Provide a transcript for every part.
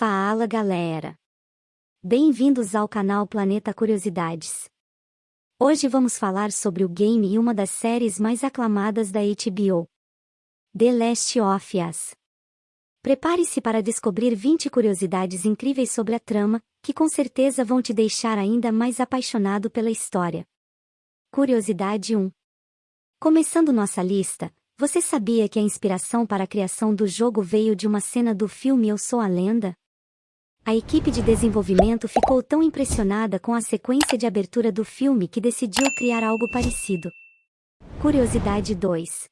Fala galera! Bem-vindos ao canal Planeta Curiosidades. Hoje vamos falar sobre o game e uma das séries mais aclamadas da HBO. The Last of Us. Prepare-se para descobrir 20 curiosidades incríveis sobre a trama, que com certeza vão te deixar ainda mais apaixonado pela história. Curiosidade 1. Começando nossa lista, você sabia que a inspiração para a criação do jogo veio de uma cena do filme Eu Sou a Lenda? A equipe de desenvolvimento ficou tão impressionada com a sequência de abertura do filme que decidiu criar algo parecido. Curiosidade 2.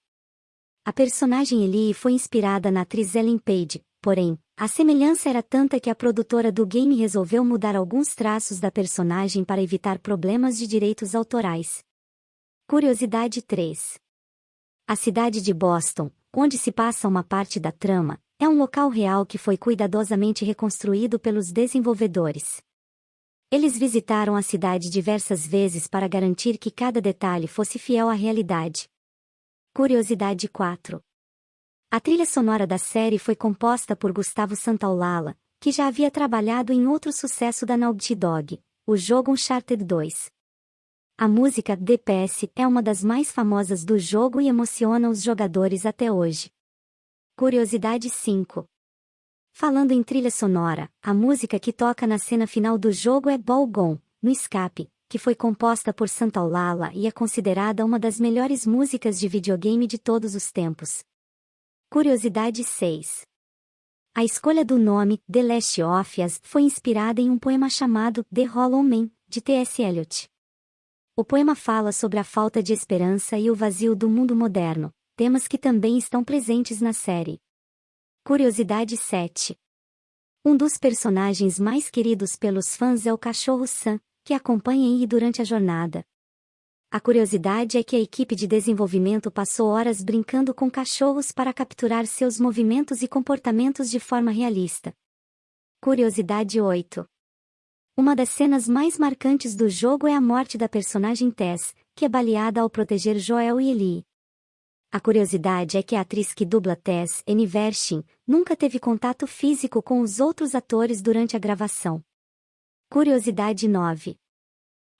A personagem Ellie foi inspirada na atriz Ellen Page, porém, a semelhança era tanta que a produtora do game resolveu mudar alguns traços da personagem para evitar problemas de direitos autorais. Curiosidade 3. A cidade de Boston, onde se passa uma parte da trama, é um local real que foi cuidadosamente reconstruído pelos desenvolvedores. Eles visitaram a cidade diversas vezes para garantir que cada detalhe fosse fiel à realidade. Curiosidade 4. A trilha sonora da série foi composta por Gustavo Santaolalla, que já havia trabalhado em outro sucesso da Naughty Dog, o jogo Uncharted 2. A música DPS é uma das mais famosas do jogo e emociona os jogadores até hoje. Curiosidade 5. Falando em trilha sonora, a música que toca na cena final do jogo é Ball Gone, no escape, que foi composta por Santaolalla e é considerada uma das melhores músicas de videogame de todos os tempos. Curiosidade 6. A escolha do nome The Last of Us foi inspirada em um poema chamado The Hollow Man, de T.S. Eliot. O poema fala sobre a falta de esperança e o vazio do mundo moderno, temas que também estão presentes na série. Curiosidade 7. Um dos personagens mais queridos pelos fãs é o cachorro Sam, que acompanha Yi durante a jornada. A curiosidade é que a equipe de desenvolvimento passou horas brincando com cachorros para capturar seus movimentos e comportamentos de forma realista. Curiosidade 8. Uma das cenas mais marcantes do jogo é a morte da personagem Tess, que é baleada ao proteger Joel e Ellie. A curiosidade é que a atriz que dubla Tess, Annie Vershin, nunca teve contato físico com os outros atores durante a gravação. Curiosidade 9.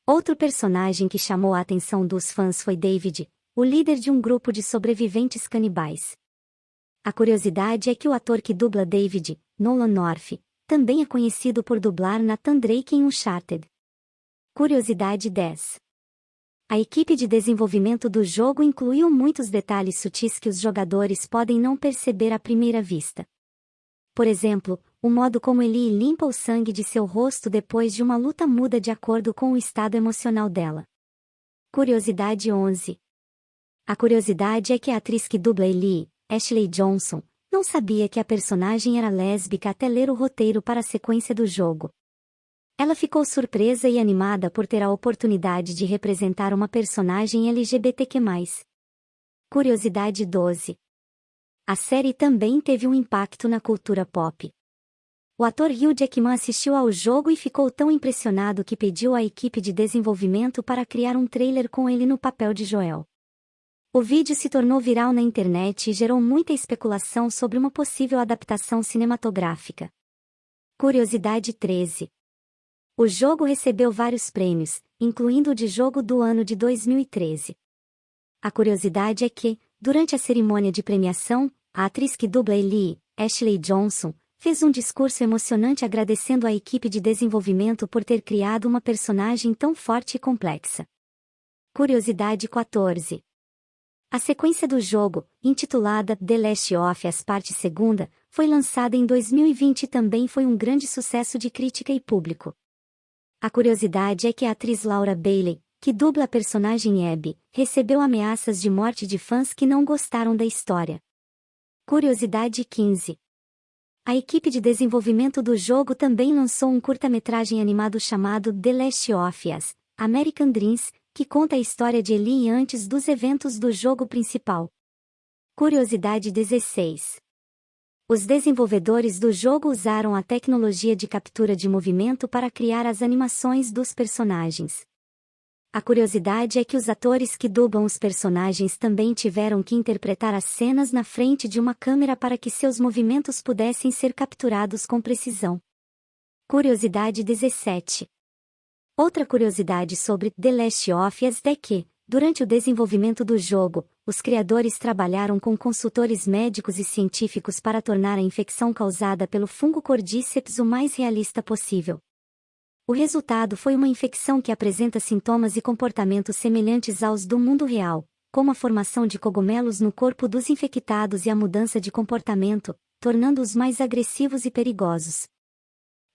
Outro personagem que chamou a atenção dos fãs foi David, o líder de um grupo de sobreviventes canibais. A curiosidade é que o ator que dubla David, Nolan North, também é conhecido por dublar Nathan Drake em Uncharted. Curiosidade 10. A equipe de desenvolvimento do jogo incluiu muitos detalhes sutis que os jogadores podem não perceber à primeira vista. Por exemplo, o modo como Ellie limpa o sangue de seu rosto depois de uma luta muda de acordo com o estado emocional dela. Curiosidade 11. A curiosidade é que a atriz que dubla Ellie, Ashley Johnson, não sabia que a personagem era lésbica até ler o roteiro para a sequência do jogo. Ela ficou surpresa e animada por ter a oportunidade de representar uma personagem LGBTQ+. Curiosidade 12. A série também teve um impacto na cultura pop. O ator Hugh Jackman assistiu ao jogo e ficou tão impressionado que pediu à equipe de desenvolvimento para criar um trailer com ele no papel de Joel. O vídeo se tornou viral na internet e gerou muita especulação sobre uma possível adaptação cinematográfica. Curiosidade 13. O jogo recebeu vários prêmios, incluindo o de jogo do ano de 2013. A curiosidade é que, durante a cerimônia de premiação, a atriz que dubla Ellie, Ashley Johnson, fez um discurso emocionante agradecendo à equipe de desenvolvimento por ter criado uma personagem tão forte e complexa. Curiosidade 14. A sequência do jogo, intitulada The Last of Us Parte 2, foi lançada em 2020 e também foi um grande sucesso de crítica e público. A curiosidade é que a atriz Laura Bailey, que dubla a personagem Abby, recebeu ameaças de morte de fãs que não gostaram da história. Curiosidade 15. A equipe de desenvolvimento do jogo também lançou um curta-metragem animado chamado The Last of Us, American Dreams, que conta a história de Ellie antes dos eventos do jogo principal. Curiosidade 16. Os desenvolvedores do jogo usaram a tecnologia de captura de movimento para criar as animações dos personagens. A curiosidade é que os atores que dublam os personagens também tiveram que interpretar as cenas na frente de uma câmera para que seus movimentos pudessem ser capturados com precisão. Curiosidade 17. Outra curiosidade sobre The Last of Us é que, durante o desenvolvimento do jogo, os criadores trabalharam com consultores médicos e científicos para tornar a infecção causada pelo fungo Cordyceps o mais realista possível. O resultado foi uma infecção que apresenta sintomas e comportamentos semelhantes aos do mundo real, como a formação de cogumelos no corpo dos infectados e a mudança de comportamento, tornando-os mais agressivos e perigosos.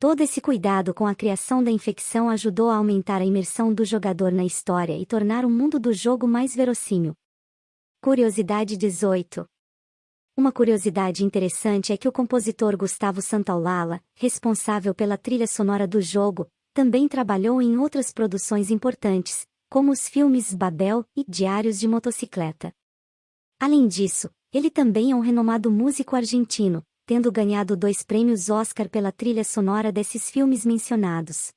Todo esse cuidado com a criação da infecção ajudou a aumentar a imersão do jogador na história e tornar o mundo do jogo mais verossímil. Curiosidade 18 Uma curiosidade interessante é que o compositor Gustavo Santaolalla, responsável pela trilha sonora do jogo, também trabalhou em outras produções importantes, como os filmes Babel e Diários de Motocicleta. Além disso, ele também é um renomado músico argentino, tendo ganhado dois prêmios Oscar pela trilha sonora desses filmes mencionados.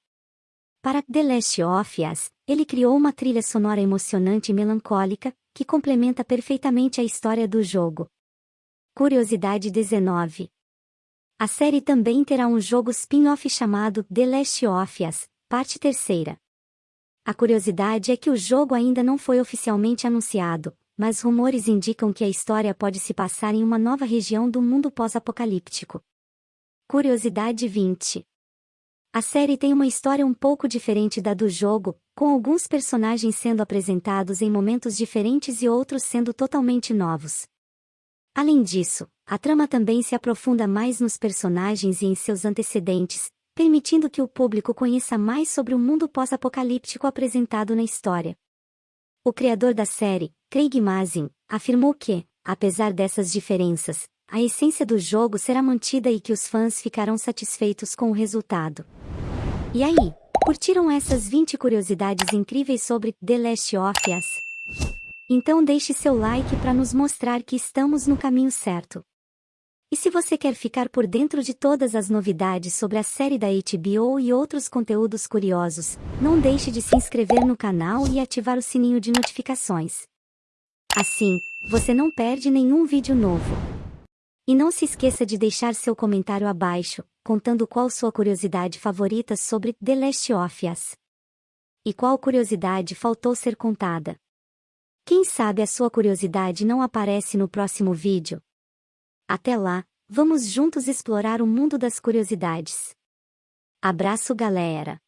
Para The Last of Us, ele criou uma trilha sonora emocionante e melancólica, que complementa perfeitamente a história do jogo. Curiosidade 19 a série também terá um jogo spin-off chamado The Last of Us, parte terceira. A curiosidade é que o jogo ainda não foi oficialmente anunciado, mas rumores indicam que a história pode se passar em uma nova região do mundo pós-apocalíptico. Curiosidade 20. A série tem uma história um pouco diferente da do jogo, com alguns personagens sendo apresentados em momentos diferentes e outros sendo totalmente novos. Além disso, a trama também se aprofunda mais nos personagens e em seus antecedentes, permitindo que o público conheça mais sobre o mundo pós-apocalíptico apresentado na história. O criador da série, Craig Mazin, afirmou que, apesar dessas diferenças, a essência do jogo será mantida e que os fãs ficarão satisfeitos com o resultado. E aí, curtiram essas 20 curiosidades incríveis sobre The Last of Us? Então deixe seu like para nos mostrar que estamos no caminho certo. E se você quer ficar por dentro de todas as novidades sobre a série da HBO e outros conteúdos curiosos, não deixe de se inscrever no canal e ativar o sininho de notificações. Assim, você não perde nenhum vídeo novo. E não se esqueça de deixar seu comentário abaixo, contando qual sua curiosidade favorita sobre The Last of Us. E qual curiosidade faltou ser contada. Quem sabe a sua curiosidade não aparece no próximo vídeo? Até lá, vamos juntos explorar o mundo das curiosidades. Abraço galera!